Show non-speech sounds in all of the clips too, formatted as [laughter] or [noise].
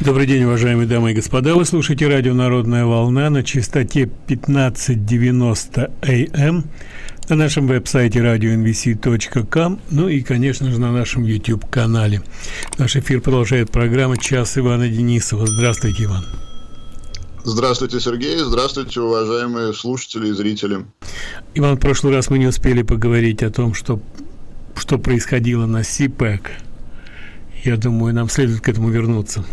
Добрый день, уважаемые дамы и господа. Вы слушаете радио «Народная волна» на частоте 1590 АМ на нашем веб-сайте radionvc.com, ну и, конечно же, на нашем YouTube-канале. Наш эфир продолжает программа «Час Ивана Денисова». Здравствуйте, Иван. Здравствуйте, Сергей. Здравствуйте, уважаемые слушатели и зрители. Иван, в прошлый раз мы не успели поговорить о том, что, что происходило на СИПЭК. Я думаю, нам следует к этому вернуться.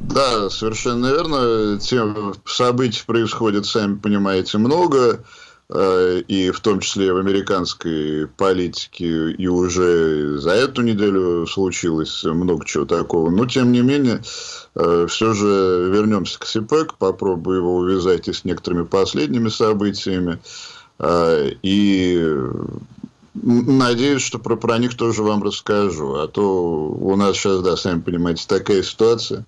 Да, совершенно верно. Тем событий происходит, сами понимаете, много. Э, и в том числе в американской политике и уже за эту неделю случилось много чего такого. Но, тем не менее, э, все же вернемся к СИПЭК, попробую его увязать и с некоторыми последними событиями. Э, и Надеюсь, что про, про них тоже вам расскажу. А то у нас сейчас, да, сами понимаете, такая ситуация,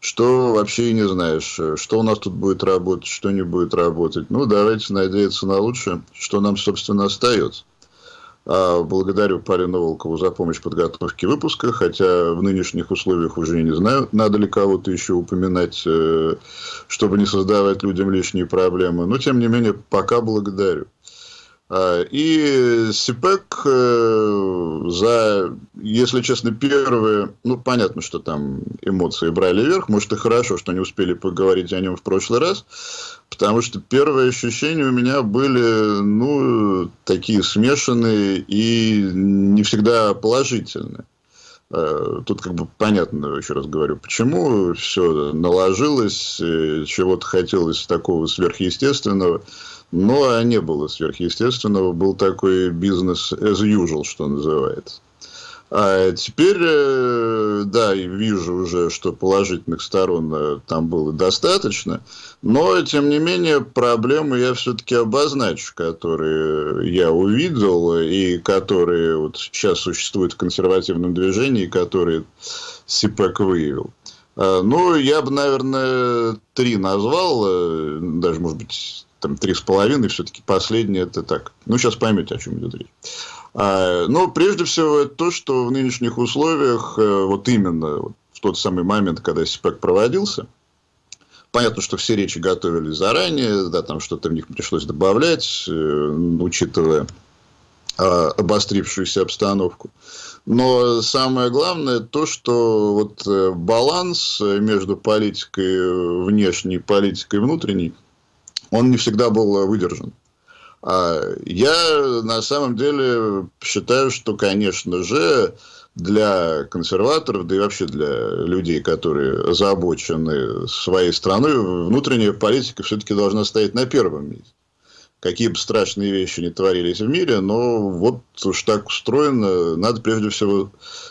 что вообще и не знаешь, что у нас тут будет работать, что не будет работать. Ну, давайте надеяться на лучшее, что нам, собственно, остается. А благодарю Парину Волкову за помощь в подготовке выпуска, хотя в нынешних условиях уже не знаю, надо ли кого-то еще упоминать, э, чтобы не создавать людям лишние проблемы. Но, тем не менее, пока благодарю. А, и СИПЭК э, за, если честно, первые, ну, понятно, что там эмоции брали вверх, может, и хорошо, что не успели поговорить о нем в прошлый раз, потому что первые ощущения у меня были, ну, такие смешанные и не всегда положительные. А, тут как бы понятно, еще раз говорю, почему все наложилось, э, чего-то хотелось такого сверхъестественного. Но не было сверхъестественного, был такой бизнес as usual, что называется. А теперь, э, да, вижу уже, что положительных сторон э, там было достаточно, но, тем не менее, проблемы я все-таки обозначу, которые я увидел и которые вот сейчас существуют в консервативном движении, которые СИПЭК выявил. А, ну, я бы, наверное, три назвал, э, даже, может быть, там три с половиной, все-таки последнее это так. Ну, сейчас поймете, о чем идет речь. А, но прежде всего это то, что в нынешних условиях, э, вот именно вот в тот самый момент, когда СИПЭК проводился, понятно, что все речи готовили заранее, да, там что-то в них пришлось добавлять, э, учитывая а, обострившуюся обстановку. Но самое главное то, что вот э, баланс между политикой внешней и политикой внутренней – он не всегда был выдержан. А я на самом деле считаю, что, конечно же, для консерваторов, да и вообще для людей, которые озабочены своей страной, внутренняя политика все-таки должна стоять на первом месте какие бы страшные вещи не творились в мире, но вот уж так устроено, надо прежде всего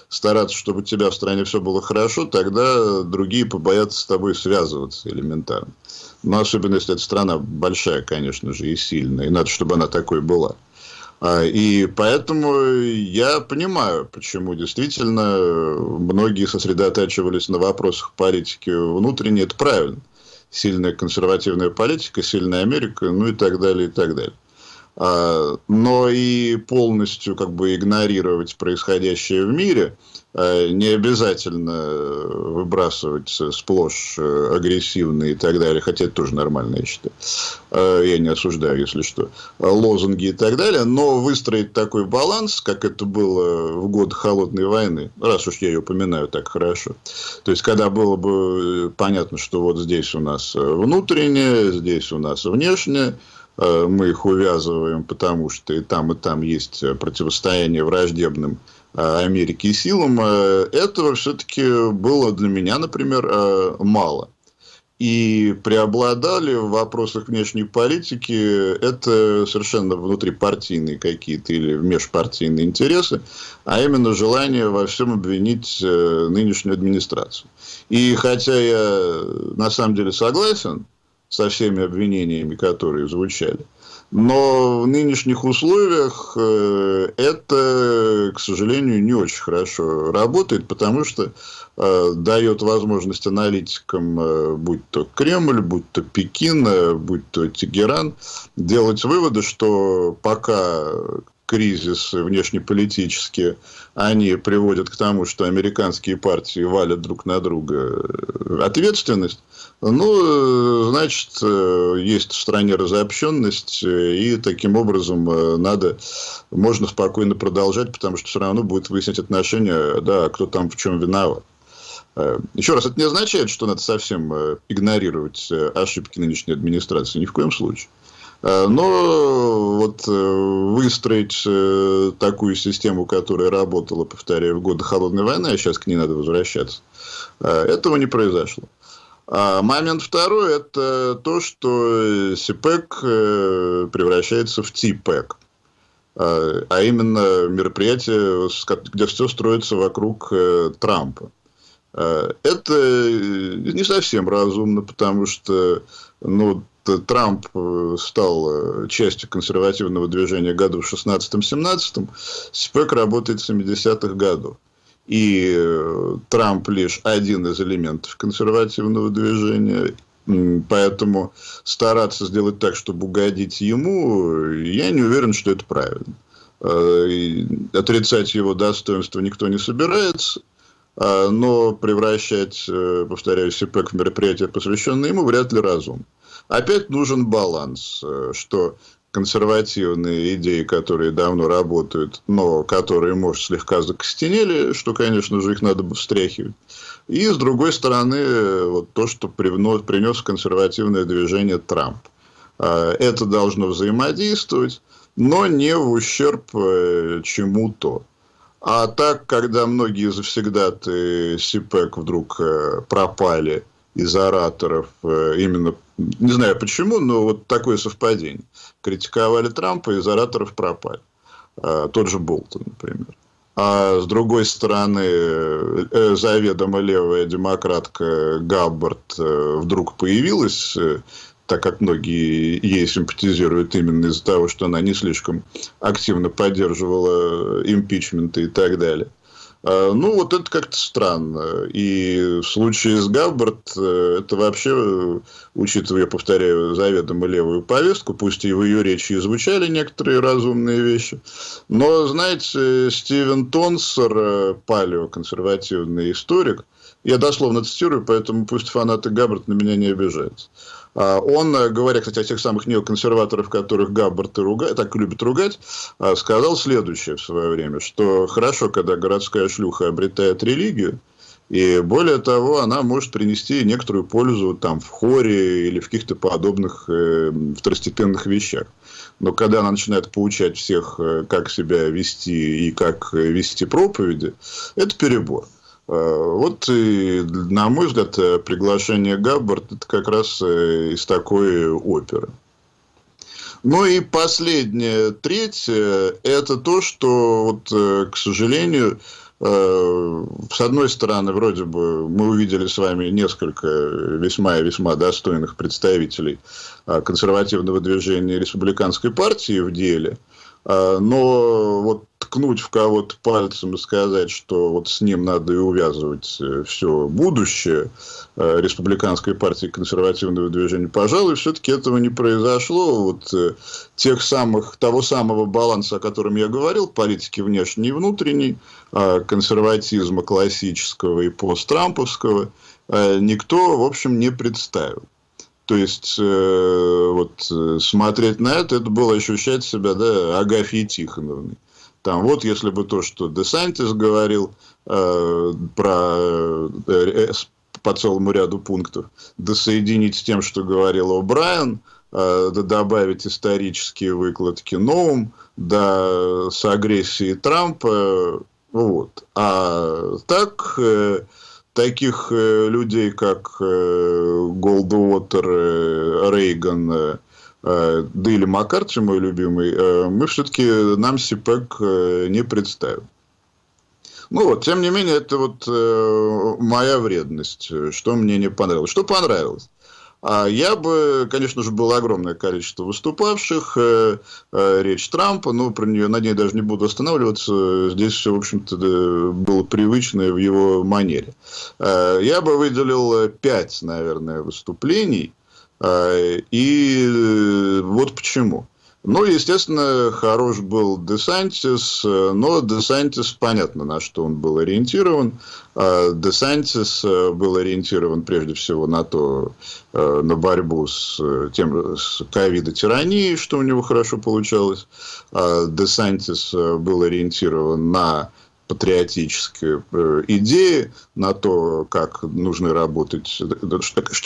стараться, чтобы у тебя в стране все было хорошо, тогда другие побоятся с тобой связываться элементарно. Но особенно, если эта страна большая, конечно же, и сильная, и надо, чтобы она такой была. А, и поэтому я понимаю, почему действительно многие сосредотачивались на вопросах политики внутренней. Это правильно сильная консервативная политика, сильная Америка, ну и так далее, и так далее. А, но и полностью как бы игнорировать происходящее в мире – не обязательно э, выбрасывать сплошь э, агрессивные и так далее, хотя это тоже нормально, я считаю. Я не осуждаю, если что, лозунги и так далее, но выстроить такой баланс, как это было в год холодной войны, раз уж я ее упоминаю так хорошо, то есть, когда было бы понятно, что вот здесь у нас внутреннее, здесь у нас внешнее, мы их увязываем, потому что и там, и там есть противостояние враждебным Э, Америки и силам, э, этого все-таки было для меня, например, э, мало. И преобладали в вопросах внешней политики это совершенно внутрипартийные какие-то или межпартийные интересы, а именно желание во всем обвинить нынешнюю администрацию. И хотя я на самом деле согласен со всеми обвинениями, которые звучали, но в нынешних условиях э, это, к сожалению, не очень хорошо работает, потому что э, дает возможность аналитикам, э, будь то Кремль, будь то Пекин, будь то Тегеран, делать выводы, что пока кризисы внешнеполитические, они приводят к тому, что американские партии валят друг на друга ответственность, ну, значит, есть в стране разобщенность, и таким образом надо, можно спокойно продолжать, потому что все равно будет выяснять отношения, да, кто там в чем виноват. Еще раз, это не означает, что надо совсем игнорировать ошибки нынешней администрации. Ни в коем случае. Э, но вот э, выстроить э, такую систему, которая работала, повторяю, в годы Холодной войны, а сейчас к ней надо возвращаться, этого не произошло. А момент второй – это то, что СИПЭК превращается в ТИПЭК. А именно мероприятие, где все строится вокруг Трампа. Это не совсем разумно, потому что ну, Трамп э, стал э, частью консервативного движения году в 16-17, СПЭК работает с 70-х годов. И э, Трамп лишь один из элементов консервативного движения. Поэтому стараться сделать так, чтобы угодить ему, я не уверен, что это правильно. Отрицать его достоинство никто не собирается. Но превращать, повторяю, СИПЭК в мероприятие, посвященное ему, вряд ли разумно. Опять нужен баланс, э, что консервативные идеи, которые давно работают, но которые, может, слегка закостенели, что, конечно же, их надо бы встряхивать. И, с другой стороны, вот то, что принес консервативное движение Трамп. А, это должно взаимодействовать, но не в ущерб э, чему-то. А так, когда многие завсегдаты СИПЭК вдруг э, пропали – из ораторов, э, именно, не знаю почему, но вот такое совпадение. Критиковали Трампа, из ораторов пропали. А, тот же Болтон, например. А с другой стороны, э, заведомо левая демократка Габбард э, вдруг появилась, так как многие ей симпатизируют именно из-за того, что она не слишком активно поддерживала импичменты и так далее. А, ну, вот это как-то странно. И в случае с Габбард, э, это вообще, учитывая, я повторяю, заведомо левую повестку, пусть и в ее речи и звучали некоторые разумные вещи, но, знаете, Стивен Тонсер, э, палеоконсервативный историк, я дословно цитирую, поэтому пусть фанаты Габбард на меня не обижаются. А, он, э, говоря, кстати, о тех самых неоконсерваторах, которых Габбард и ругает, так любит ругать, а, сказал следующее в свое время, что хорошо, когда городская шлюха обретает религию, и более того, она может принести некоторую пользу там, в хоре или в каких-то подобных э, второстепенных вещах. Но когда она начинает поучать всех, э, как себя вести и как э, вести проповеди, это перебор. Э, вот, и, на мой взгляд, э, приглашение Габбард это как раз э, из такой оперы. Ну и последняя треть, это то, что, вот, к сожалению, с одной стороны, вроде бы мы увидели с вами несколько весьма и весьма достойных представителей консервативного движения республиканской партии в деле – но вот ткнуть в кого-то пальцем и сказать, что вот с ним надо и увязывать э, все будущее э, республиканской партии консервативного движения, пожалуй, все-таки этого не произошло. Вот э, тех самых, того самого баланса, о котором я говорил, политики внешней и внутренней, а, консерватизма классического и посттрамповского, никто, в общем, не представил. То есть, э, вот, смотреть на это, это было ощущать себя, да, Агафьей Тихоновной. Там вот, если бы то, что Десантис говорил э, про э, по целому ряду пунктов, досоединить с тем, что говорил О'Брайен, э, добавить исторические выкладки Ноум, да с агрессией Трампа, вот. А так... Э, таких э, людей, как э, Голдуотер, э, Рейган, э, да или Маккарти, мой любимый, э, мы все-таки нам СИПЭК э, не представим. Ну вот, тем не менее, это вот моя вредность, что мне не понравилось. Что понравилось? А я бы, конечно же, было огромное количество выступавших, речь Трампа, но про нее, на ней даже не буду останавливаться. Здесь все, в общем-то, было привычное в его манере. Я бы выделил пять, наверное, выступлений. И вот почему. Ну, естественно, хорош был Десантис, но Десантис, понятно, на что он был ориентирован. А Десантис был ориентирован прежде всего на то, на борьбу с тем, с ковидо-тиранией, что у него хорошо получалось. А Десантис был ориентирован на патриотические э, идеи на то, как нужно работать,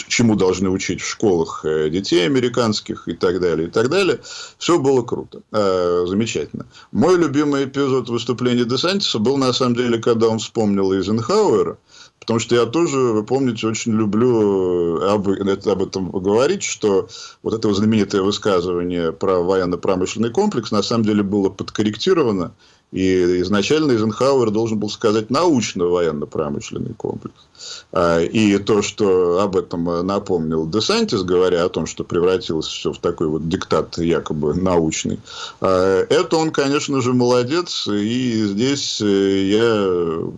чему должны учить в школах э, детей американских и так далее, и так далее. Все было круто, э, замечательно. Мой любимый эпизод выступления Десантиса был, на самом деле, когда он вспомнил Эйзенхауэра, Потому что я тоже, вы помните, очень люблю об, об этом говорить, что вот это знаменитое высказывание про военно-промышленный комплекс на самом деле было подкорректировано и изначально Эйзенхауэр должен был сказать научно-военно-промышленный комплекс. А, и то, что об этом напомнил Десантис, говоря о том, что превратилось все в такой вот диктат якобы научный, а, это он, конечно же, молодец. И здесь э, я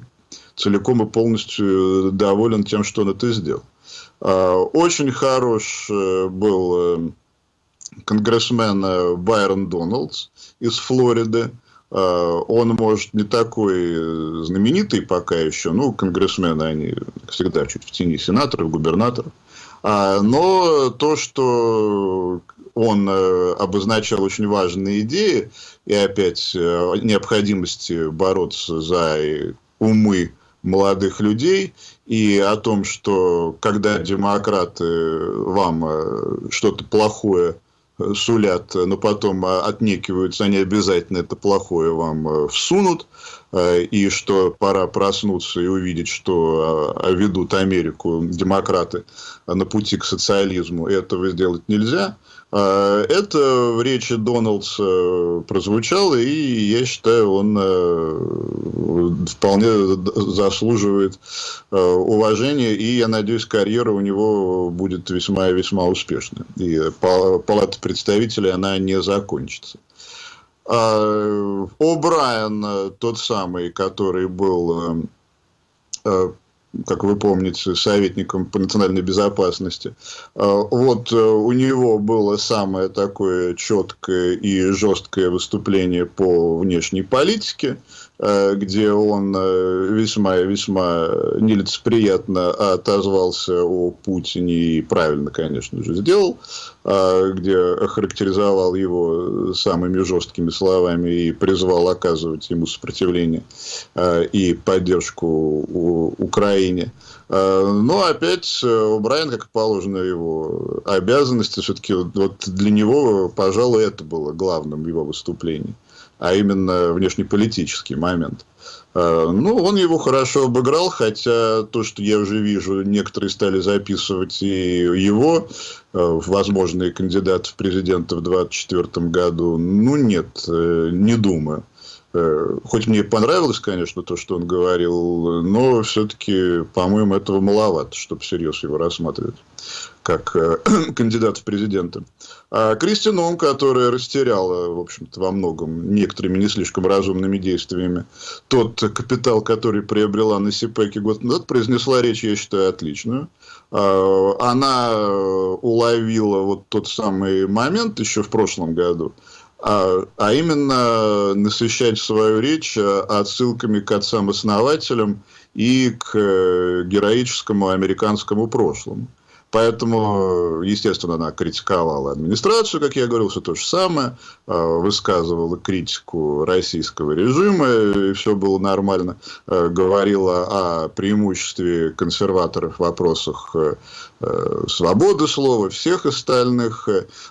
целиком и полностью доволен тем, что он это сделал. А, очень хорош э, был э, конгрессмен Байрон Доналдс из Флориды. А, он, может, не такой знаменитый пока еще, ну, конгрессмены, они всегда чуть в тени сенаторов, губернаторов, а, но то, что он э, обозначал очень важные идеи, и опять э, необходимости бороться за умы молодых людей, и о том, что когда демократы вам э, что-то плохое сулят, но потом а, отнекиваются, они обязательно это плохое вам э, всунут, э, и что пора проснуться и увидеть, что а, ведут Америку демократы на пути к социализму, этого сделать нельзя. А, это в речи Дональдса прозвучало, и я считаю, он э, вполне заслуживает э, уважения, и я надеюсь, карьера у него будет весьма и весьма успешная. И палата представителей, она не закончится. А, О'Брайен, тот самый, который был э, как вы помните, советником по национальной безопасности. А, вот э, у него было самое такое четкое и жесткое выступление по внешней политике. Э, где он э, весьма весьма нелицеприятно отозвался о Путине и правильно, конечно же, сделал, э, где охарактеризовал его самыми жесткими словами и призвал оказывать ему сопротивление и поддержку Украине. Но опять Брайан, как положено его обязанности, все-таки вот для него, пожалуй, это было главным его выступлением а именно внешнеполитический момент. Э, ну, он его хорошо обыграл, хотя то, что я уже вижу, некоторые стали записывать и его, э, возможные кандидаты в президенты в 2024 году. Ну, нет, э, не думаю. Хоть мне понравилось, конечно, то, что он говорил, но все-таки, по-моему, этого маловато, чтобы всерьез его рассматривать как э, [clears throat] кандидат в президенты. А Кристин Он, которая растеряла, в общем-то, во многом некоторыми не слишком разумными действиями тот капитал, который приобрела на СИПЭКе год назад, произнесла речь, я считаю, отличную. А, она уловила вот тот самый момент еще в прошлом году, а, а именно насыщать свою речь отсылками к отцам-основателям и к э, героическому американскому прошлому. Поэтому, естественно, она критиковала администрацию, как я говорил, все то же самое, а, высказывала критику российского режима, и все было нормально, а, говорила о преимуществе консерваторов в вопросах э, э, свободы слова, всех остальных.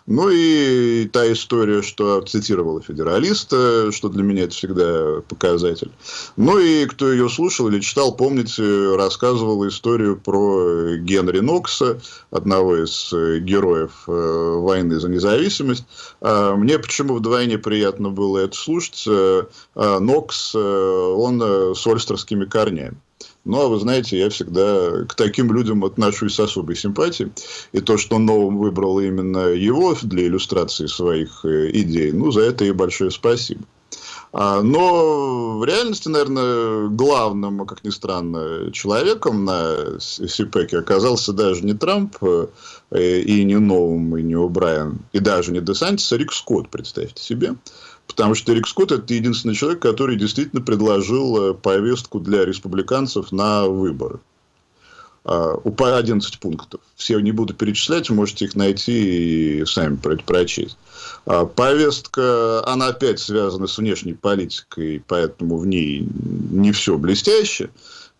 Ну и та история, что цитировала федералиста, что для меня это всегда показатель. Ну и кто ее слушал или читал, помните, рассказывала историю про Генри Нокса, одного из э, героев э, войны за независимость. А мне почему вдвойне приятно было это слушать. Э, а Нокс, он с ольстерскими корнями. Ну, а вы знаете, я всегда к таким людям отношусь с особой симпатией. И то, что Новым выбрал именно его для иллюстрации своих идей, ну, за это и большое спасибо. А, но в реальности, наверное, главным, как ни странно, человеком на СИПЭКе оказался даже не Трамп, э, и не Новым, и не О'Брайен, и даже не Десантис, а Рик Скотт, представьте себе. Потому что Рик Скотт – это единственный человек, который действительно предложил э, повестку для республиканцев на выборы. А, по 11 пунктов. Все не буду перечислять, можете их найти и сами прочесть. А, повестка, она опять связана с внешней политикой, поэтому в ней не все блестяще.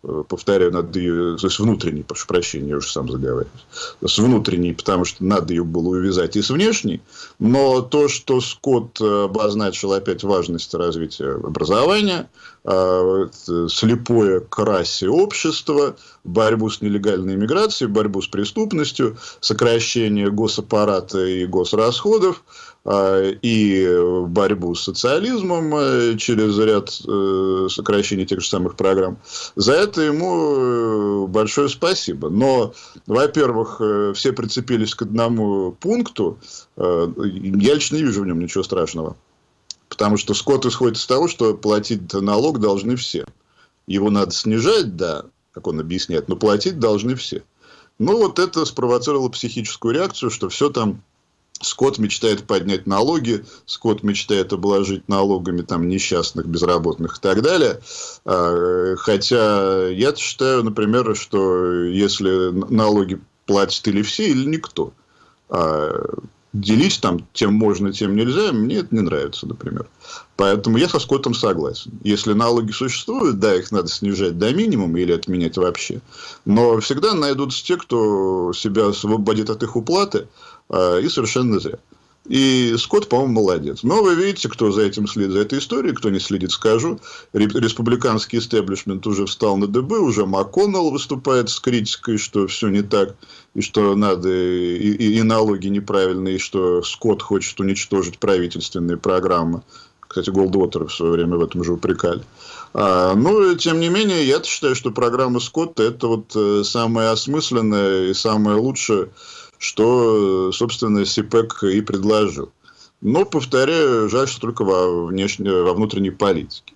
Э, повторяю, надо ее, то есть внутренней, прошу прощения, я уже сам заговариваюсь, с внутренней, потому что надо ее было увязать и с внешней, но то, что Скотт обозначил опять важность развития образования, э, слепое к расе общества, борьбу с нелегальной иммиграцией, борьбу с преступностью, сокращение госаппарата и госрасходов, а, и борьбу с социализмом э, через ряд э, сокращений тех же самых программ. За это ему э, большое спасибо. Но, во-первых, все прицепились к одному пункту. Я лично не вижу в нем ничего страшного. Потому что Скотт исходит из того, что платить налог должны все. Его надо снижать, да, как он объясняет, но платить должны все. Ну, вот это спровоцировало психическую реакцию, что все там Скотт мечтает поднять налоги, Скотт мечтает обложить налогами там, несчастных, безработных и так далее. А, хотя я считаю, например, что если налоги платят или все, или никто, делить там тем можно, тем нельзя, мне это не нравится, например. Поэтому я со Скоттом согласен. Если налоги существуют, да, их надо снижать до минимума или отменять вообще. Но всегда найдутся те, кто себя освободит от их уплаты, а, и совершенно зря. И Скотт, по-моему, молодец. Но вы видите, кто за этим следит, за этой историей, кто не следит, скажу. Республиканский истеблишмент уже встал на ДБ, уже МакКоннелл выступает с критикой, что все не так, и что надо, и, и, и налоги неправильные, и что Скотт хочет уничтожить правительственные программы. Кстати, Голдвотера в свое время в этом же упрекали. А, ну, тем не менее, я считаю, что программа Скотта – это вот э, самая осмысленная и самая лучшая что, собственно, СИПЭК и предложил. Но, повторяю, жаль, что только во, внешней, во внутренней политике.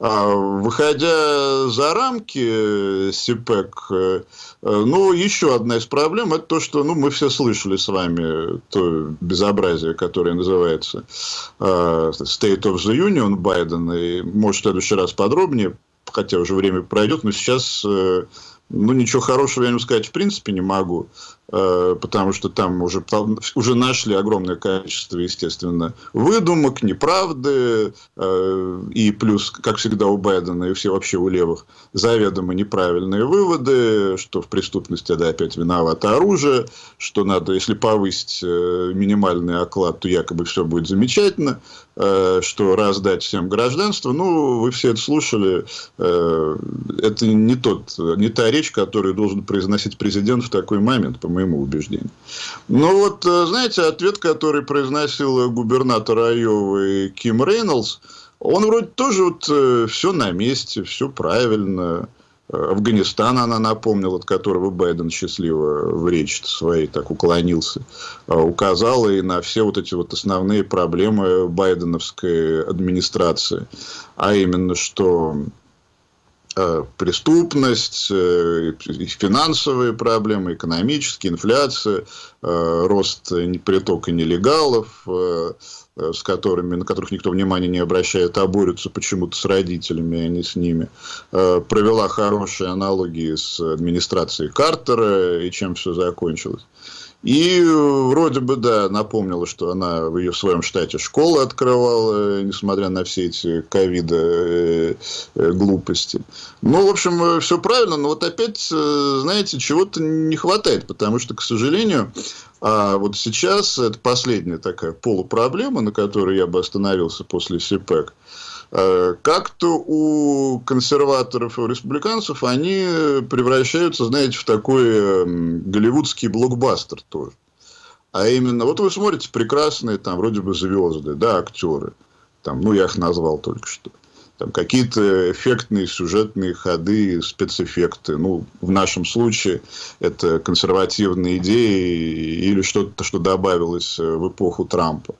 А, выходя за рамки СИПЭК, э, ну, еще одна из проблем, это то, что ну, мы все слышали с вами то безобразие, которое называется State of the Union Байдена, и, может, в следующий раз подробнее, хотя уже время пройдет, но сейчас, э, ну, ничего хорошего я не сказать в принципе не могу. Э, потому что там уже, уже нашли огромное количество, естественно, выдумок, неправды, э, и плюс, как всегда у Байдена и все вообще у левых, заведомо неправильные выводы, что в преступности да, опять виновато оружие, что надо, если повысить э, минимальный оклад, то якобы все будет замечательно, что раздать всем гражданство. Ну, вы все это слушали. Это не, тот, не та речь, которую должен произносить президент в такой момент, по моему убеждению. Ну вот, э, знаете, ответ, который произносил губернатор Айовы Ким Рейнольдс, он вроде тоже вот э, все на месте, все правильно. Э, Афганистан она напомнила, от которого Байден счастливо в речи своей так уклонился, указала и на все вот эти вот основные проблемы байденовской администрации. А именно, что Э, преступность, э, финансовые проблемы, экономические, инфляция, э, рост притока нелегалов, с которыми, на которых никто внимания не обращает, а борются почему-то с родителями, а не с ними. Провела хорошие аналогии с администрацией Картера и чем все закончилось. И вроде бы, да, напомнила, что она в ее своем штате школы открывала, несмотря на все эти ковида э, э, глупости. Ну, в общем, э, все правильно, но вот опять, знаете, чего-то не хватает, потому что, к сожалению, а вот сейчас это последняя такая полупроблема, на которой я бы остановился после СИПЭК. Э, как-то у консерваторов и у республиканцев они превращаются, знаете, в такой эм, голливудский блокбастер тоже. А именно, вот вы смотрите прекрасные там вроде бы звезды, да, актеры. Там, ну, я их назвал только что. Там какие-то эффектные сюжетные ходы, спецэффекты. Ну, в нашем случае это консервативные идеи или что-то, что добавилось э, в эпоху Трампа.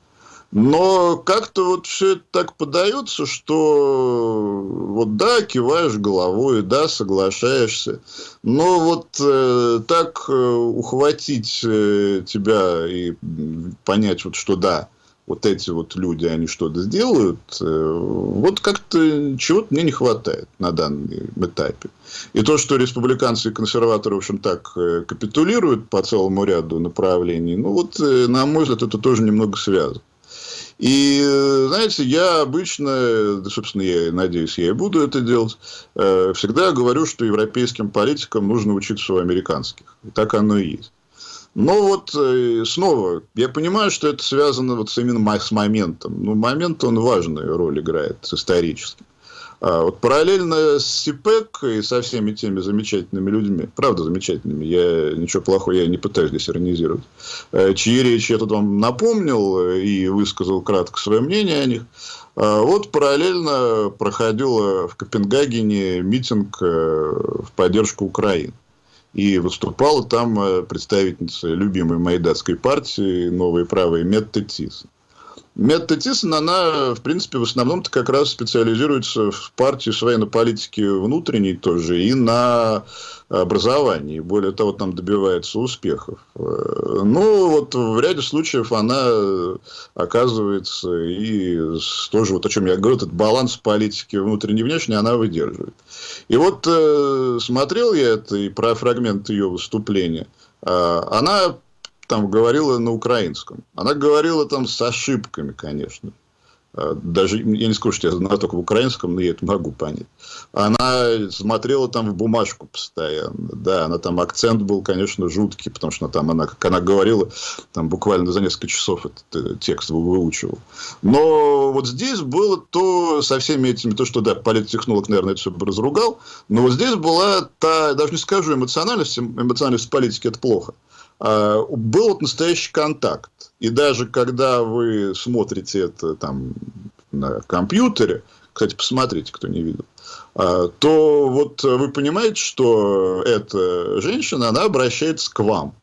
Но как-то вот все это так подается, что вот да, киваешь головой, да, соглашаешься. Но вот э, так э, ухватить э, тебя и понять, вот, что да, вот эти вот люди, они что-то сделают, э, вот как-то чего-то мне не хватает на данном этапе. И то, что республиканцы и консерваторы, в общем, так э, капитулируют по целому ряду направлений, ну вот, э, на мой взгляд, это тоже немного связано. И, знаете, я обычно, собственно, я надеюсь, я и буду это делать, всегда говорю, что европейским политикам нужно учиться у американских. И так оно и есть. Но вот э, снова, я понимаю, что это связано вот именно с моментом. Но момент, он важную роль играет. А вот параллельно с СИПЭК и со всеми теми замечательными людьми, правда замечательными, я ничего плохого я не пытаюсь здесь иронизировать, э, чьи речи я тут вам напомнил и высказал кратко свое мнение о них, а вот параллельно проходил в Копенгагене митинг э, в поддержку Украины. И выступала там э, представительница любимой моей датской партии «Новые правые» Метта Тисон. Метта Тисон, она, в принципе, в основном-то как раз специализируется в партии с военной политики внутренней тоже и на образовании. Более того, там добивается успехов. Э, ну, вот в ряде случаев она оказывается и тоже, вот о чем я говорю, этот баланс политики внутренней и внешней она выдерживает. И вот э, смотрел я это и про фрагмент ее выступления. Э, она там говорила на украинском. Она говорила там с ошибками, конечно. А, даже, я не скажу, что я знаю только в украинском, но я это могу понять. Она смотрела там в бумажку постоянно. Да, она там, акцент был, конечно, жуткий, потому что там она, как она говорила, там буквально за несколько часов этот э, текст выучивал. Но вот здесь было то, со всеми этими, то, что, да, политтехнолог, наверное, это все бы разругал, но вот здесь была та, даже не скажу эмоциональность, эмоциональность политики это плохо, был вот настоящий контакт. И даже когда вы смотрите это там на компьютере, кстати, посмотрите, кто не видел, а, то вот вы понимаете, что эта женщина, она обращается к вам.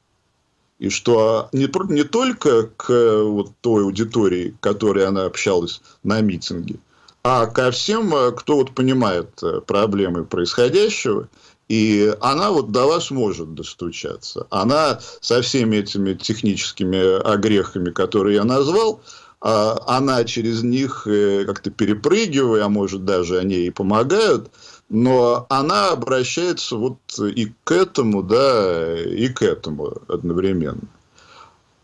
И что не, не только к вот той аудитории, которой она общалась на митинге, а ко всем, кто вот понимает э, проблемы происходящего и она вот до вас может достучаться. Она со всеми этими техническими огрехами, которые я назвал, а, она через них э, как-то перепрыгивая, а может даже они ей помогают, но она обращается вот и к этому, да, и к этому одновременно.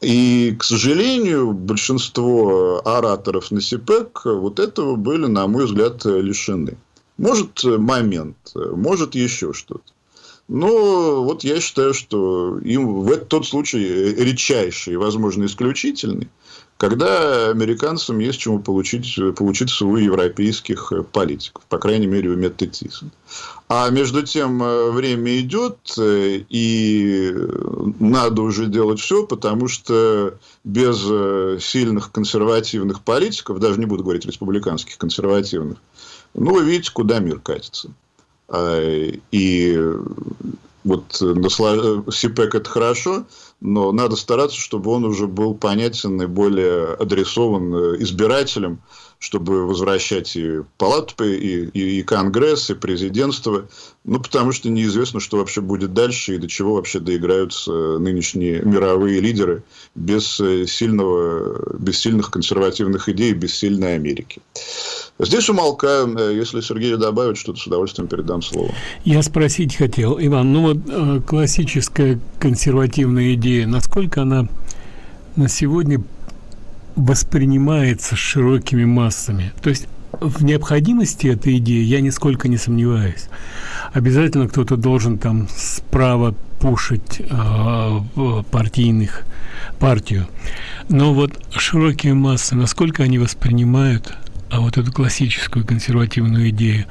И, к сожалению, большинство ораторов на СИПЭК вот этого были, на мой взгляд, лишены. Может, э, момент, э, может, еще что-то. Но вот я считаю, что им в тот случай редчайший, возможно, исключительный, когда американцам есть чему получить, получиться у европейских политиков, по крайней мере, у Метты. А между тем э, время идет, и надо уже делать все, потому что без сильных консервативных политиков, даже не буду говорить республиканских консервативных, ну, вы видите, куда мир катится. А, и вот СИПЭК это хорошо, но надо стараться, чтобы он уже был понятен и более адресован избирателям, чтобы возвращать и палату, и, и, и Конгресс, и президентство. Ну, потому что неизвестно, что вообще будет дальше и до чего вообще доиграются нынешние мировые лидеры без, сильного, без сильных консервативных идей, без сильной Америки. Здесь умолкаем. Если Сергей добавит что-то, с удовольствием передам слово. Я спросить хотел, Иван, ну вот э, классическая консервативная идея, насколько она на сегодня воспринимается широкими массами. То есть в необходимости этой идеи я нисколько не сомневаюсь. Обязательно кто-то должен там справа пушить э, партийных партию. Но вот широкие массы, насколько они воспринимают а вот эту классическую консервативную идею,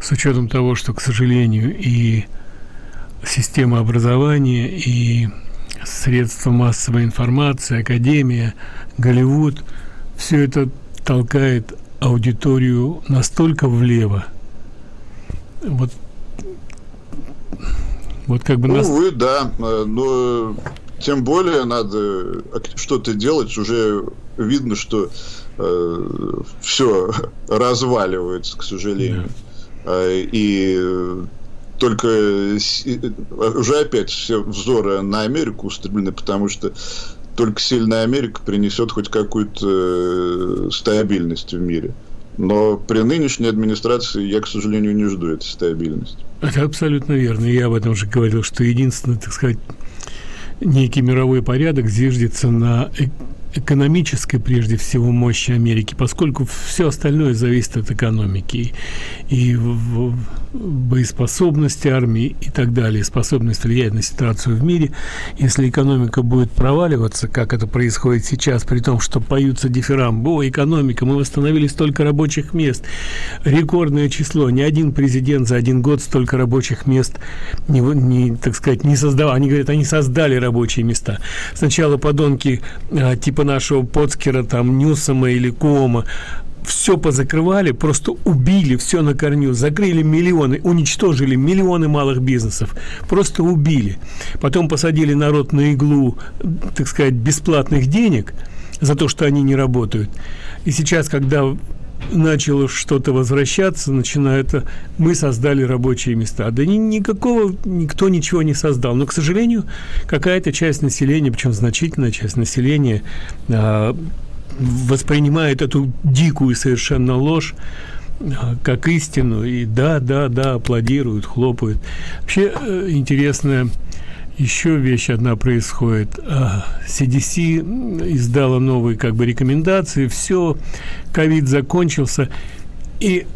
с учетом того, что, к сожалению, и система образования, и средства массовой информации, академия, Голливуд, все это толкает аудиторию настолько влево. Вот, вот как бы... Ну, нас... Увы, да. Э, но тем более надо что-то делать. Уже видно, что э, все [laughs] разваливается, к сожалению. Yeah. И только уже опять все взоры на Америку устремлены, потому что только сильная Америка принесет хоть какую-то э, стабильность в мире. Но при нынешней администрации я, к сожалению, не жду этой стабильности. Это абсолютно верно. Я об этом уже говорил, что единственное, так сказать, некий мировой порядок зиждется на экономической, прежде всего, мощи Америки, поскольку все остальное зависит от экономики и боеспособности армии и так далее, способность влиять на ситуацию в мире. Если экономика будет проваливаться, как это происходит сейчас, при том, что поются дифирамбы, о, экономика, мы восстановили столько рабочих мест, рекордное число, ни один президент за один год столько рабочих мест не, не так сказать, не создавал. Они говорят, они создали рабочие места. Сначала подонки а, типа нашего Поцкера, там, Ньюсома или Кома, все позакрывали, просто убили все на корню, закрыли миллионы, уничтожили миллионы малых бизнесов, просто убили. Потом посадили народ на иглу, так сказать, бесплатных денег за то, что они не работают. И сейчас, когда начало что-то возвращаться, начинает мы создали рабочие места. Да ни, никакого, никто ничего не создал. Но, к сожалению, какая-то часть населения, причем значительная часть населения, а, воспринимает эту дикую совершенно ложь а, как истину. И да, да, да, аплодируют, хлопают. Вообще э, интересная еще вещь одна происходит. CDC а, издала новые как бы рекомендации, все, ковид закончился, и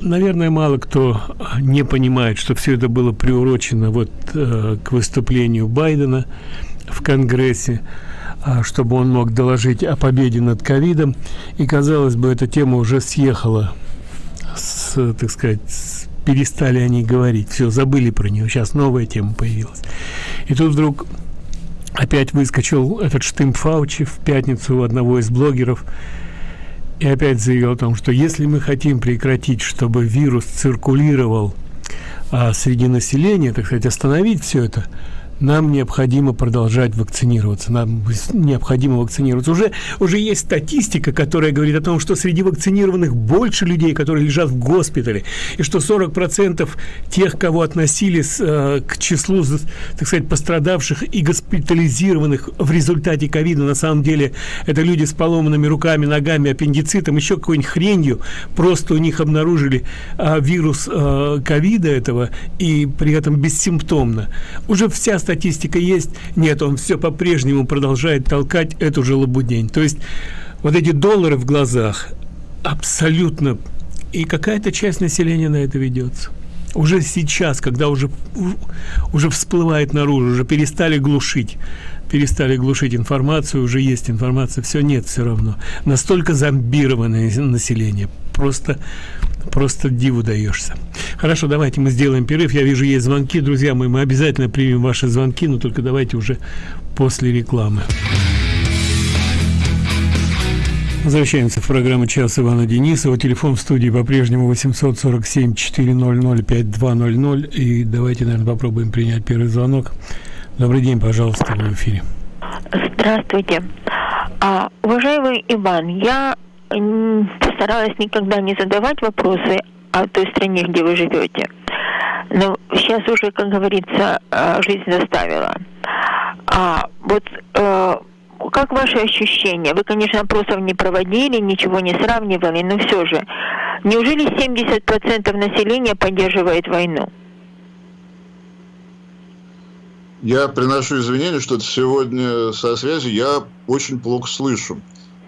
наверное, мало кто не понимает, что все это было приурочено вот э, к выступлению Байдена в Конгрессе, э, чтобы он мог доложить о победе над ковидом. И, казалось бы, эта тема уже съехала с, так сказать, перестали они говорить, все, забыли про нее, сейчас новая тема появилась. И тут вдруг опять выскочил этот штымп Фаучи в пятницу у одного из блогеров и опять заявил о том, что если мы хотим прекратить, чтобы вирус циркулировал а, среди населения, так сказать, остановить все это – нам необходимо продолжать вакцинироваться, нам необходимо вакцинироваться. Уже, уже есть статистика, которая говорит о том, что среди вакцинированных больше людей, которые лежат в госпитале, и что 40% тех, кого относили с, э, к числу, так сказать, пострадавших и госпитализированных в результате ковида, на самом деле это люди с поломанными руками, ногами, аппендицитом, еще какой-нибудь хренью, просто у них обнаружили э, вирус э, ковида этого, и при этом бессимптомно. Уже вся статистика есть. Нет, он все по-прежнему продолжает толкать эту же лабудень. То есть вот эти доллары в глазах абсолютно... И какая-то часть населения на это ведется. Уже сейчас, когда уже, уже всплывает наружу, уже перестали глушить, перестали глушить информацию, уже есть информация, все нет все равно. Настолько зомбированное население. Просто просто диву даешься. Хорошо, давайте мы сделаем перерыв. Я вижу, есть звонки. Друзья мои, мы обязательно примем ваши звонки, но только давайте уже после рекламы. Возвращаемся в программу «Час Ивана Денисова». Телефон в студии по-прежнему 847-400-5200. И давайте, наверное, попробуем принять первый звонок. Добрый день, пожалуйста, в эфире. Здравствуйте. А, уважаемый Иван, я постаралась никогда не задавать вопросы о той стране, где вы живете. Но сейчас уже, как говорится, э, жизнь заставила. А вот э, как ваши ощущения? Вы, конечно, опросов не проводили, ничего не сравнивали, но все же. Неужели 70% населения поддерживает войну? Я приношу извинения, что сегодня со связи я очень плохо слышу.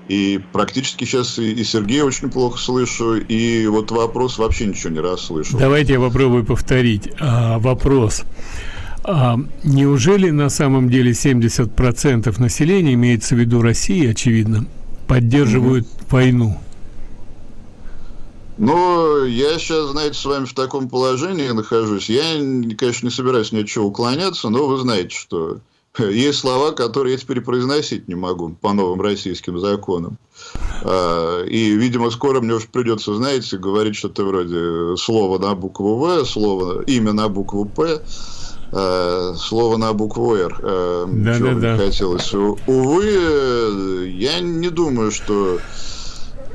И практически сейчас и, и Сергея очень плохо слышу, и вот вопрос вообще ничего не расслышал. Давайте я попробую повторить. А, вопрос. А, неужели на самом деле 70% населения, имеется в виду России, очевидно, поддерживают mm -hmm. войну? Ну, я сейчас, знаете, с вами в таком положении нахожусь. Я, конечно, не собираюсь ни от чего уклоняться, но вы знаете, что есть слова, которые я теперь произносить не могу по новым российским законам. А, и, видимо, скоро мне уж придется, знаете, говорить что-то вроде слова на букву В, слово, имя на букву П. Э, слово на букву «Р». Да, да, да. хотелось. Увы, я не думаю, что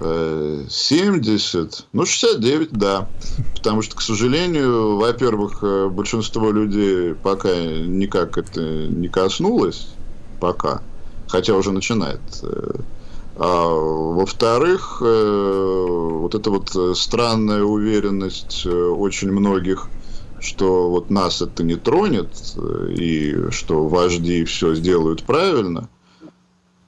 70, ну 69, да. Потому что, к сожалению, во-первых, большинство людей пока никак это не коснулось, пока, хотя уже начинает. А, во-вторых, вот эта вот странная уверенность очень многих – что вот нас это не тронет, и что вожди все сделают правильно,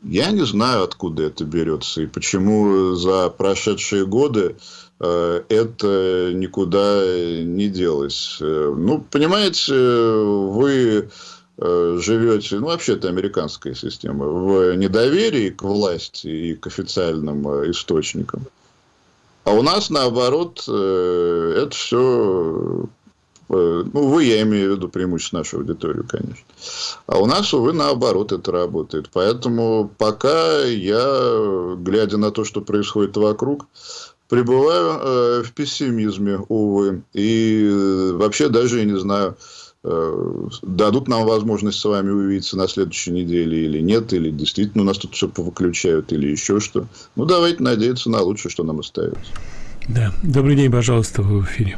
я не знаю, откуда это берется, и почему за прошедшие годы э, это никуда не делось. Ну, понимаете, вы э, живете, ну, вообще это американская система, в недоверии к власти и к официальным э, источникам. А у нас, наоборот, это все Э, ну, вы, я имею в виду преимущественно нашу аудиторию, конечно. А у нас, увы, наоборот это работает. Поэтому пока я, глядя на то, что происходит вокруг, пребываю э, в пессимизме, увы. И э, вообще даже, я не знаю, э, дадут нам возможность с вами увидеться на следующей неделе или нет, или действительно у нас тут все повыключают, или еще что. Ну, давайте надеяться на лучшее, что нам остается. Да. Добрый день, пожалуйста, вы в эфире.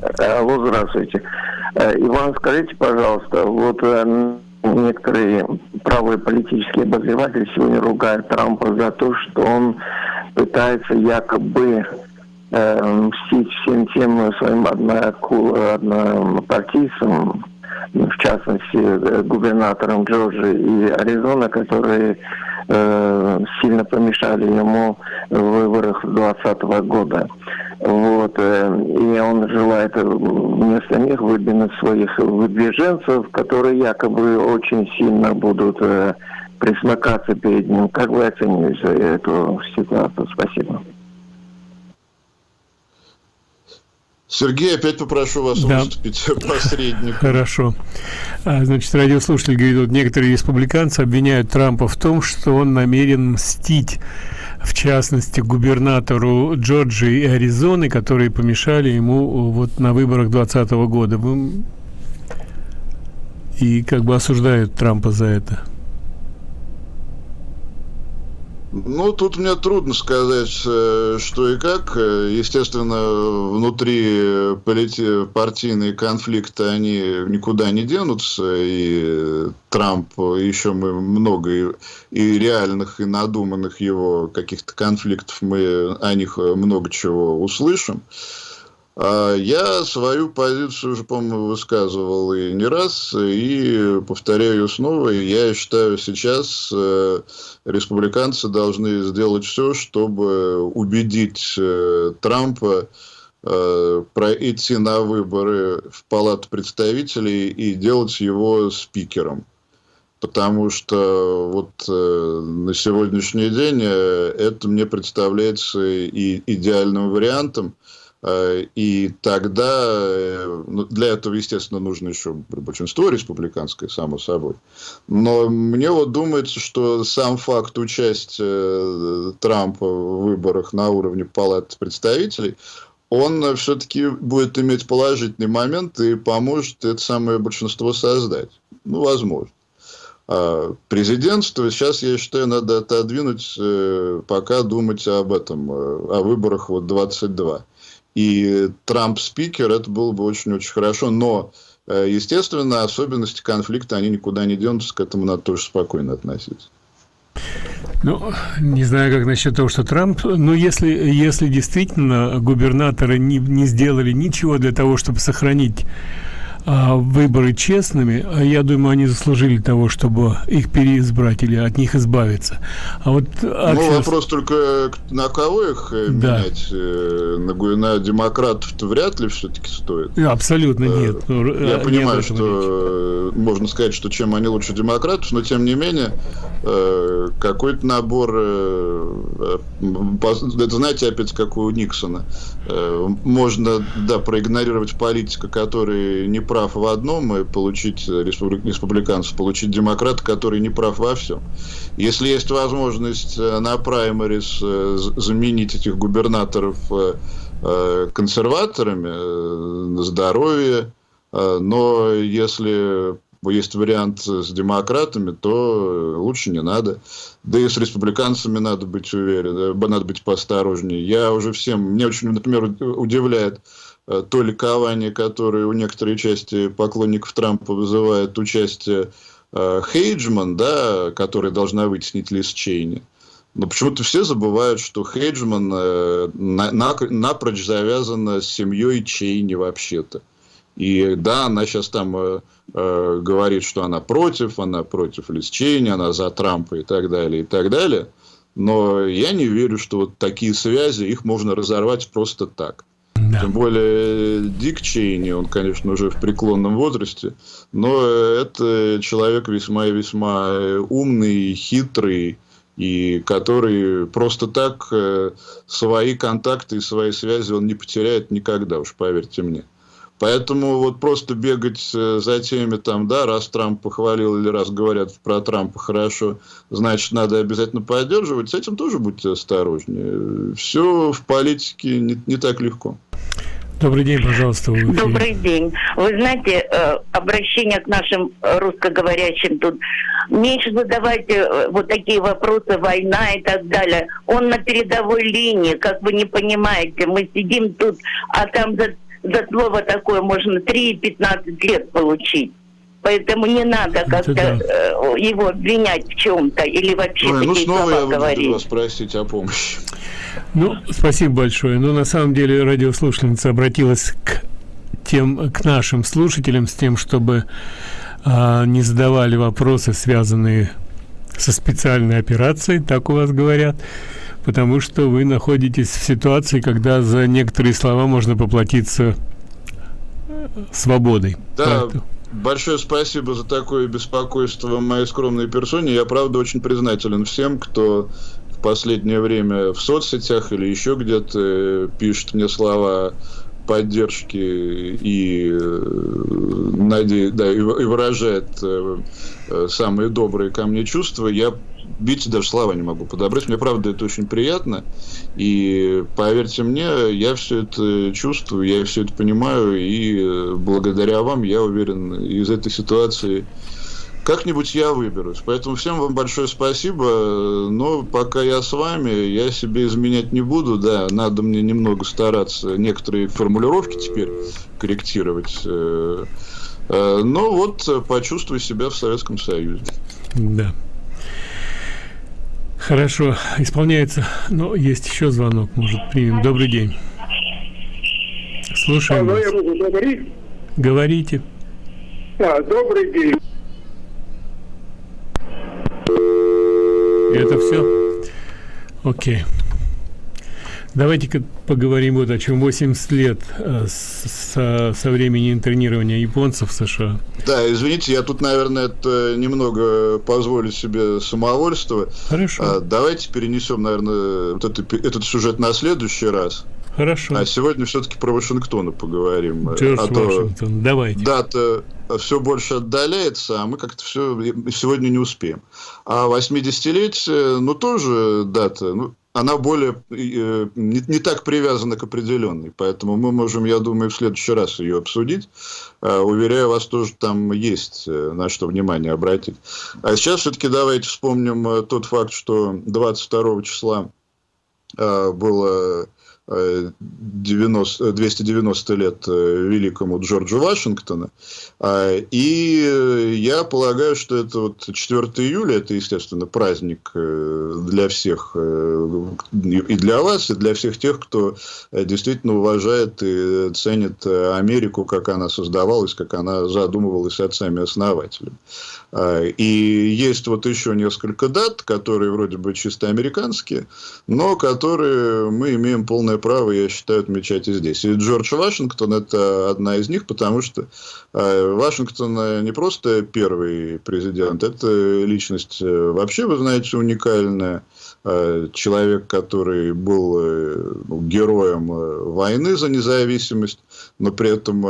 Алло, здравствуйте. Э, Иван, скажите, пожалуйста, вот э, некоторые правые политические обозреватели сегодня ругают Трампа за то, что он пытается якобы э, мстить всем тем своим однопартийцам, в частности, э, губернаторам Джорджии и Аризоны, которые э, сильно помешали ему в выборах 2020 года. Вот, э, и он желает вместо них выдвинуть своих выдвиженцев, которые якобы очень сильно будут э, присмыкаться перед ним. Как вы оцениваете эту ситуацию? Спасибо. Сергей, опять попрошу вас да. выступить [laughs] посредником. Хорошо. А, значит, радиослушатель говорит, вот некоторые республиканцы обвиняют Трампа в том, что он намерен мстить, в частности, губернатору Джорджии и Аризоны, которые помешали ему вот на выборах 2020 года. И как бы осуждают Трампа за это. Ну, тут мне трудно сказать, э, что и как. Естественно, внутри полити... партийные конфликты, они никуда не денутся. И Трамп, еще мы много и реальных, и надуманных его каких-то конфликтов, мы о них много чего услышим. А я свою позицию уже, по-моему, высказывал и не раз, и повторяю снова. Я считаю, сейчас э, республиканцы должны сделать все, чтобы убедить э, Трампа э, пройти на выборы в Палату представителей и делать его спикером. Потому что вот на сегодняшний день это мне представляется и идеальным вариантом. Э, и тогда э, ну, для этого, естественно, нужно еще большинство республиканское, само собой. Но мне вот думается, что сам факт участия э, Трампа в выборах на уровне Палаты представителей, он все-таки будет иметь положительный момент и поможет это самое большинство создать. Ну, возможно. А президентство сейчас, я считаю, надо отодвинуть, пока думать об этом, о выборах вот 22 и Трамп спикер, это было бы очень-очень хорошо. Но, э, естественно, особенности конфликта, они никуда не денутся, к этому надо тоже спокойно относиться. Ну, не знаю, как насчет того, что Трамп, но если, если действительно губернаторы не, не сделали ничего для того, чтобы сохранить выборы честными, а я думаю, они заслужили того, чтобы их переизбрать или от них избавиться. А вот ну, вопрос только на кого их э, да. менять? Э, на, на демократов-то вряд ли все-таки стоит. Абсолютно э, нет. Я не понимаю, что речь. можно сказать, что чем они лучше демократов, но тем не менее какой-то набор, это знаете, опять как у Никсона, можно, да, проигнорировать политика, который не прав в одном и получить республиканцев, получить демократа, который не прав во всем. Если есть возможность э, на праймерис э, заменить этих губернаторов э, консерваторами здоровье, Но если есть вариант с демократами, то лучше не надо. Да и с республиканцами надо быть уверен, надо быть поосторожнее. Я уже всем, мне очень, например, удивляет то ликование, которое у некоторой части поклонников Трампа вызывает участие Хейджман, да, которая должна вытеснить Лиз Чейни. Но почему-то все забывают, что Хейджман э, на, на, напрочь завязана с семьей Чейни вообще-то. И да, она сейчас там э, э, говорит, что она против, она против Лиз Чейни, она за Трампа и так далее, и так далее. Но я не верю, что вот такие связи, их можно разорвать просто так. Да. Тем более Дик Чейни, он, конечно, уже в преклонном возрасте, но это человек весьма и весьма умный, хитрый, и который просто так э, свои контакты и свои связи он не потеряет никогда, уж поверьте мне. Поэтому вот просто бегать э, за теми, там, да, раз Трамп похвалил или раз говорят про Трампа хорошо, значит, надо обязательно поддерживать, с этим тоже будьте осторожнее. Все в политике не, не так легко. Добрый день, пожалуйста. Вы Добрый день. Вы знаете, э, обращение к нашим русскоговорящим тут. Меньше задавайте э, вот такие вопросы, война и так далее. Он на передовой линии, как вы не понимаете. Мы сидим тут, а там за, за слово такое можно 3-15 лет получить. Поэтому не надо как-то да. Э, его обвинять в чем-то или вообще Ой, ну, снова я буду вас просить о помощи. Ну, спасибо большое. Но ну, на самом деле радиослушательница обратилась к тем, к нашим слушателям с тем, чтобы а, не задавали вопросы, связанные со специальной операцией, так у вас говорят, потому что вы находитесь в ситуации, когда за некоторые слова можно поплатиться свободой. Да, Поэтому... большое спасибо за такое беспокойство в моей скромной персоне. Я, правда, очень признателен всем, кто последнее время в соцсетях или еще где-то э, пишет мне слова поддержки и, э, наде... да, и выражает э, самые добрые ко мне чувства, я бить даже слова не могу подобрать. Мне, правда, это очень приятно. И, поверьте мне, я все это чувствую, я все это понимаю. И благодаря вам, я уверен, из этой ситуации как-нибудь я выберусь. Поэтому всем вам большое спасибо. Но пока я с вами, я себе изменять не буду. Да, надо мне немного стараться некоторые формулировки теперь корректировать. Э, э, но вот почувствую себя в Советском Союзе. Да. Хорошо, исполняется. Но есть еще звонок, может, примем. Добрый день. Слушаем Алло, я могу говорить? Говорите. А, добрый день. Это все? Окей. Давайте-ка поговорим вот о чем. 80 лет э, со, со времени интернирования японцев в США. Да, извините, я тут, наверное, это немного позволю себе самовольство. Хорошо. А, давайте перенесем, наверное, вот это, этот сюжет на следующий раз. Хорошо. А сегодня все-таки про Вашингтон поговорим. Джордж а Вашингтон, то давайте. Дата все больше отдаляется, а мы как-то все сегодня не успеем. А 80-летие, ну, тоже дата, ну, она более э, не, не так привязана к определенной, поэтому мы можем, я думаю, в следующий раз ее обсудить. Э, уверяю вас, тоже там есть э, на что внимание обратить. А сейчас все-таки давайте вспомним э, тот факт, что 22 числа э, было 90, 290 лет э, великому Джорджу Вашингтона. А, и я полагаю, что это вот 4 июля, это, естественно, праздник э, для всех, э, и для вас, и для всех тех, кто действительно уважает и ценит Америку, как она создавалась, как она задумывалась отцами-основателями. А, и есть вот еще несколько дат, которые вроде бы чисто американские, но которые мы имеем полное право, я считаю, отмечать и здесь. И Джордж Вашингтон – это одна из них, потому что а, Вашингтон не просто первый президент, это личность э, вообще, вы знаете, уникальная. А, человек, который был э, ну, героем э, войны за независимость, но при этом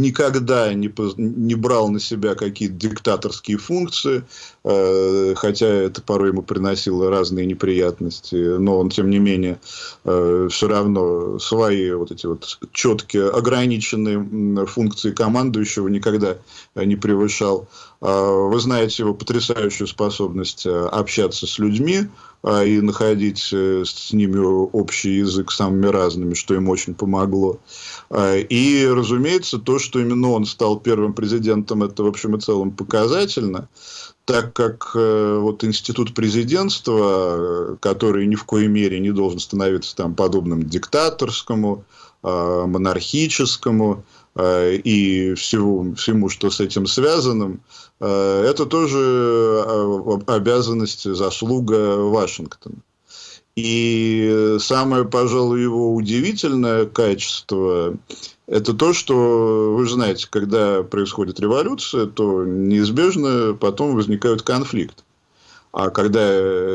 никогда не, брал на себя какие-то диктаторские функции, хотя это порой ему приносило разные неприятности, но он, тем не менее, э, все равно свои вот эти вот четкие, ограниченные функции командующего никогда не превышал. А, вы знаете его потрясающую способность общаться с людьми, а, и находить э, с ними общий язык самыми разными, что им очень помогло. А, и, разумеется, то, что именно он стал первым президентом, это, в общем и целом, показательно, так как э, вот институт президентства, который ни в коей мере не должен становиться там подобным диктаторскому, монархическому, Э, и всему, всему, что с этим связано, э, это тоже э, обязанность, заслуга Вашингтона. И самое, пожалуй, его удивительное качество – это то, что, вы знаете, когда происходит революция, то неизбежно потом возникают конфликты. А когда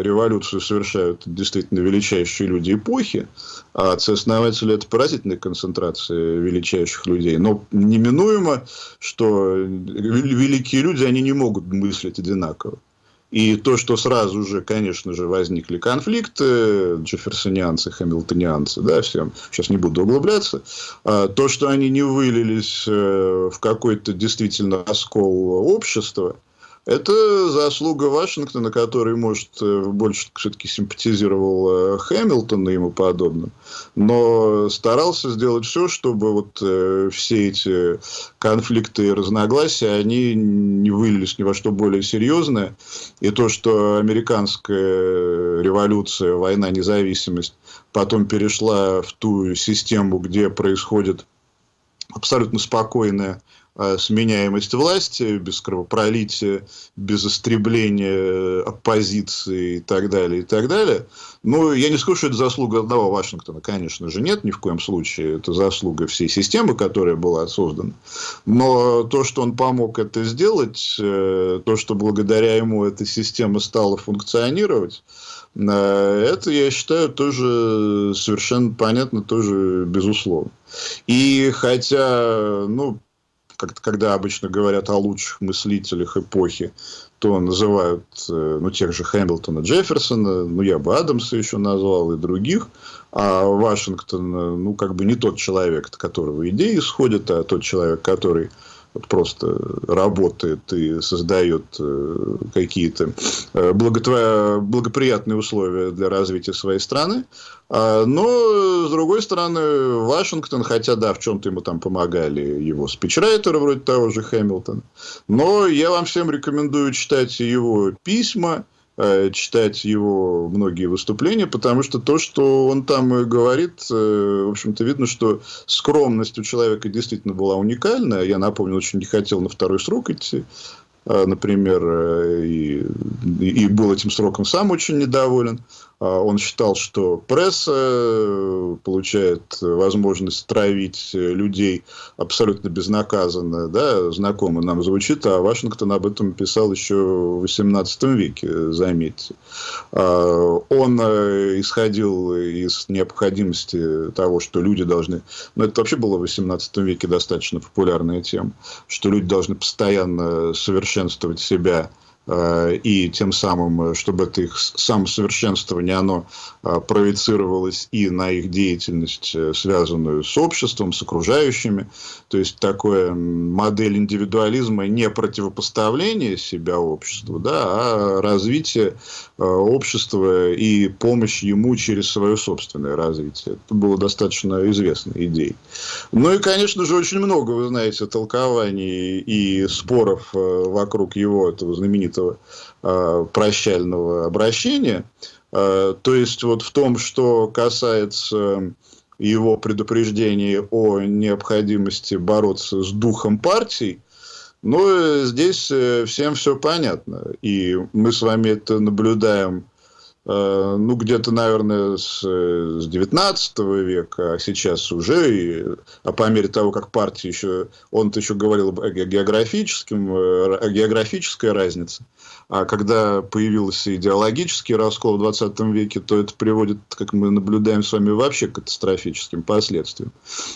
революцию совершают действительно величайшие люди эпохи, а отцы-основатели – это поразительная концентрация величайших людей. Но неминуемо, что великие люди, они не могут мыслить одинаково. И то, что сразу же, конечно же, возникли конфликты, джефферсонианцы, хэмилтонианцы, да, всем, сейчас не буду углубляться, а то, что они не вылились э, в какой-то действительно раскол общества, это заслуга Вашингтона, который, может, э, больше все-таки симпатизировал э, Хэмилтону и ему подобным, но старался сделать все, чтобы вот э, все эти конфликты и разногласия, они не вылились ни во что более серьезное. И то, что американская революция, война, независимость потом перешла в ту систему, где происходит абсолютно спокойная сменяемость власти, без кровопролития, без истребления оппозиции и так далее, и так далее. Ну, я не скажу, что это заслуга одного Вашингтона, конечно же, нет, ни в коем случае. Это заслуга всей системы, которая была создана. Но то, что он помог это сделать, э, то, что благодаря ему эта система стала функционировать, э, это, я считаю, тоже совершенно понятно, тоже безусловно. И хотя, ну, как когда обычно говорят о лучших мыслителях эпохи, то называют э, ну, тех же Хэмилтона, Джефферсона, ну, я бы Адамса еще назвал, и других. А Вашингтон, э, ну, как бы не тот человек, от которого идеи исходят, а тот человек, который вот просто работает и создает э, какие-то благоприятные условия для развития своей страны. А, но, с другой стороны, Вашингтон, хотя, да, в чем-то ему там помогали его спичрайтеры, вроде того же Хэмилтона, но я вам всем рекомендую читать его письма, э, читать его многие выступления, потому что то, что он там говорит, э, в общем-то, видно, что скромность у человека действительно была уникальная. Я напомню, очень не хотел на второй срок идти. А, например, э, и, и был этим сроком сам очень недоволен. А, он считал, что пресса э, получает возможность травить людей абсолютно безнаказанно. Да? Знакомо нам звучит, а Вашингтон об этом писал еще в XVIII веке, заметьте. А, он э, исходил из необходимости того, что люди должны... Ну, это вообще было в XVIII веке достаточно популярная тема, что люди должны постоянно совершенствовать себя Э, и тем самым, э, чтобы это их самосовершенствование, оно э, проецировалось и на их деятельность, связанную с обществом, с окружающими. То есть, такая модель индивидуализма не противопоставление себя обществу, да, а развитие общества и помощь ему через свое собственное развитие. Это было достаточно известной идеей. Ну и, конечно же, очень много, вы знаете, толкований и споров вокруг его этого знаменитого этого э, прощального обращения. Э, то есть, вот в том, что касается его предупреждений о необходимости бороться с духом партий, ну, здесь э, всем все понятно. И мы с вами это наблюдаем Э, ну, где-то, наверное, с, с 19 века, а сейчас уже, и, а по мере того, как партии еще, он-то еще говорил о, географическом, э, о географической разнице, а когда появился идеологический раскол в 20 веке, то это приводит, как мы наблюдаем с вами, вообще к катастрофическим последствиям.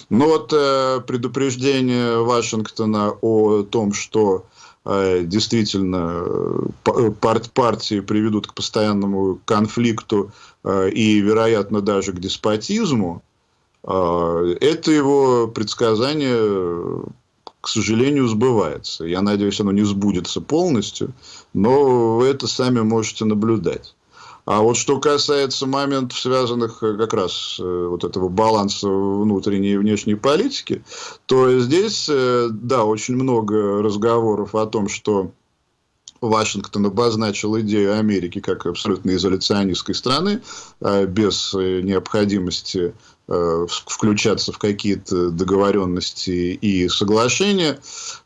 Но вот э, предупреждение Вашингтона о том, что Э, действительно партии приведут к постоянному конфликту и, вероятно, даже к деспотизму, это его предсказание, к сожалению, сбывается. Я надеюсь, оно не сбудется полностью, но вы это сами можете наблюдать. А вот что касается моментов, связанных э, как раз э, вот этого баланса внутренней и внешней политики, то здесь, э, да, очень много разговоров о том, что Вашингтон обозначил идею Америки как абсолютно изоляционистской страны, без необходимости включаться в какие-то договоренности и соглашения.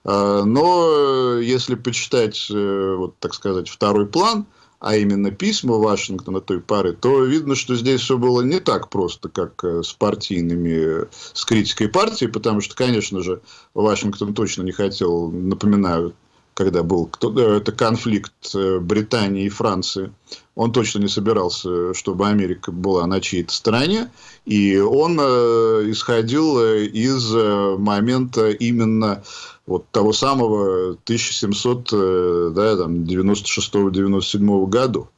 Но если почитать, вот, так сказать, второй план, а именно письма Вашингтона той пары, то видно, что здесь все было не так просто, как э, с партийными, с критикой партии, потому что, конечно же, Вашингтон точно не хотел, напоминаю, когда был э, это конфликт э, Британии и Франции, он точно не собирался, чтобы Америка была на чьей-то стороне, и он исходил из момента именно вот того самого 1796-97 году.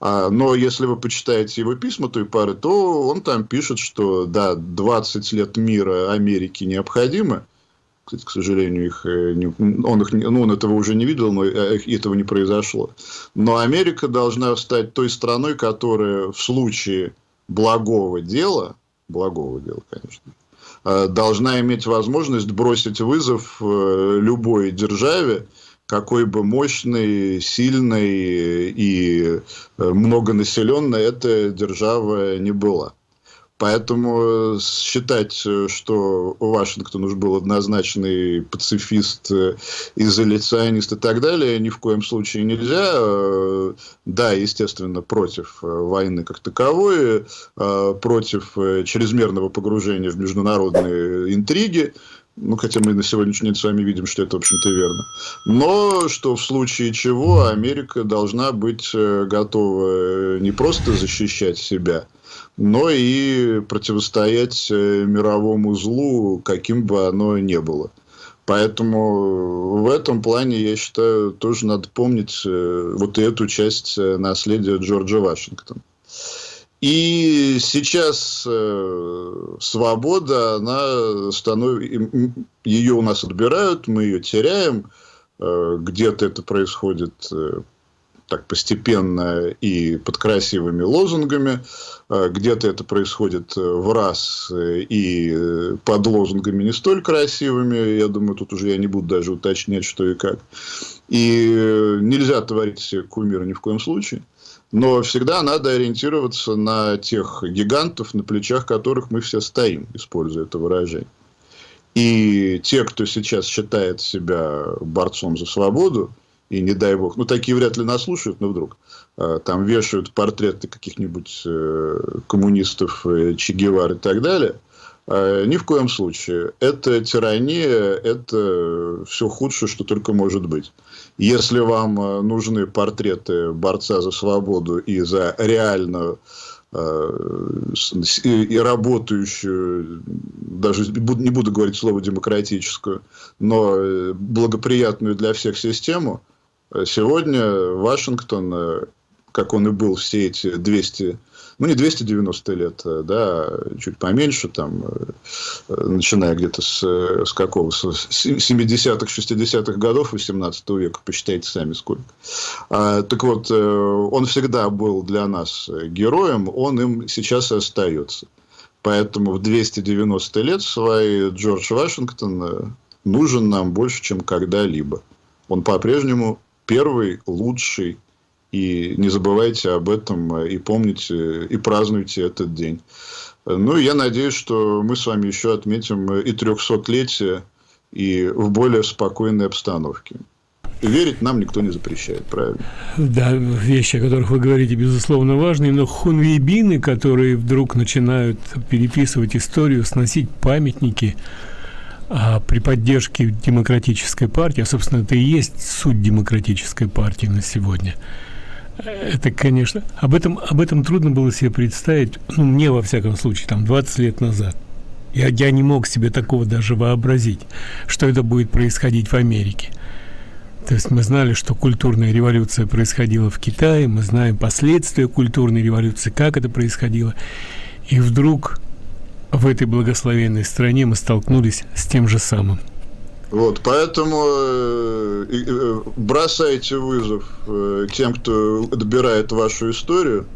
А, но если вы почитаете его письма той пары, то он там пишет, что да, 20 лет мира Америки необходимо. К сожалению, их, э, не, он, их, ну, он этого уже не видел, но э, этого не произошло. Но Америка должна стать той страной, которая в случае благого дела, благого дела, конечно, Э, должна иметь возможность бросить вызов любой державе, какой бы мощной, сильной и многонаселенной эта держава не была. Поэтому считать, что Вашингтон уж был однозначный пацифист, изоляционист и так далее, ни в коем случае нельзя. Да, естественно, против войны как таковой, против чрезмерного погружения в международные интриги, ну, хотя мы на сегодняшний день с вами видим, что это, в общем-то, верно. Но что в случае чего Америка должна быть готова не просто защищать себя, но и противостоять э, мировому злу, каким бы оно ни было. Поэтому в этом плане, я считаю, тоже надо помнить э, вот эту часть э, наследия Джорджа Вашингтона. И сейчас свобода, она становится, ее у нас отбирают, мы ее теряем, где-то это происходит так постепенно и под красивыми лозунгами. А, где-то это происходит э, в раз э, и э, под лозунгами не столь красивыми. Я думаю, тут уже я не буду даже уточнять, что и как. И нельзя творить кумира ни в коем случае. Но всегда надо ориентироваться на тех гигантов, на плечах которых мы все стоим, используя это выражение. И те, кто сейчас считает себя борцом за свободу, и не дай бог, ну, такие вряд ли нас но вдруг, э, там вешают портреты каких-нибудь э, коммунистов, э, Че Гевар и так далее, ни в коем случае. Это тирания, это все худшее, что только может быть. Если вам нужны портреты борца за свободу и за реальную и работающую, даже не буду говорить слово демократическую, но благоприятную для всех систему – Сегодня Вашингтон, э, как он и был все эти 200, ну не 290 лет, э, да, чуть поменьше, там, э, начиная где-то с, с какого, с 70-х, 60-х годов 18 века, посчитайте сами сколько. А, так вот, он всегда был для нас героем, он им сейчас и остается. Поэтому в 290 лет свои Джордж Вашингтон нужен нам больше, чем когда-либо. Он по-прежнему первый, лучший. И не забывайте об этом, э, и помните, и празднуйте этот день. Ну, я надеюсь, что мы с вами еще отметим и 300-летие, и в более спокойной обстановке. Верить нам никто не запрещает, правильно? Да, вещи, о которых вы говорите, безусловно, важные, но хунвейбины, которые вдруг начинают переписывать историю, сносить памятники, а при поддержке демократической партии, а, собственно, это и есть суть демократической партии на сегодня, это, конечно, об этом, об этом трудно было себе представить, ну, мне, во всяком случае, там, 20 лет назад. Я, я не мог себе такого даже вообразить, что это будет происходить в Америке. То есть мы знали, что культурная революция происходила в Китае, мы знаем последствия культурной революции, как это происходило. И вдруг в этой благословенной стране мы столкнулись с тем же самым. Вот, поэтому э, э, бросайте вызов э, тем, кто отбирает вашу историю,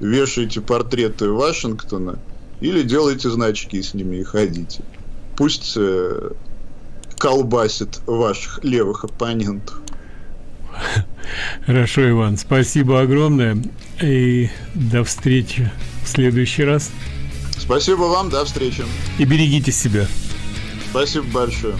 вешайте портреты Вашингтона или делайте значки с ними и ходите. Пусть колбасит ваших левых оппонентов. [laughs] Хорошо, Иван, спасибо огромное и до встречи в следующий раз. Спасибо вам, до встречи. И берегите себя. Спасибо большое.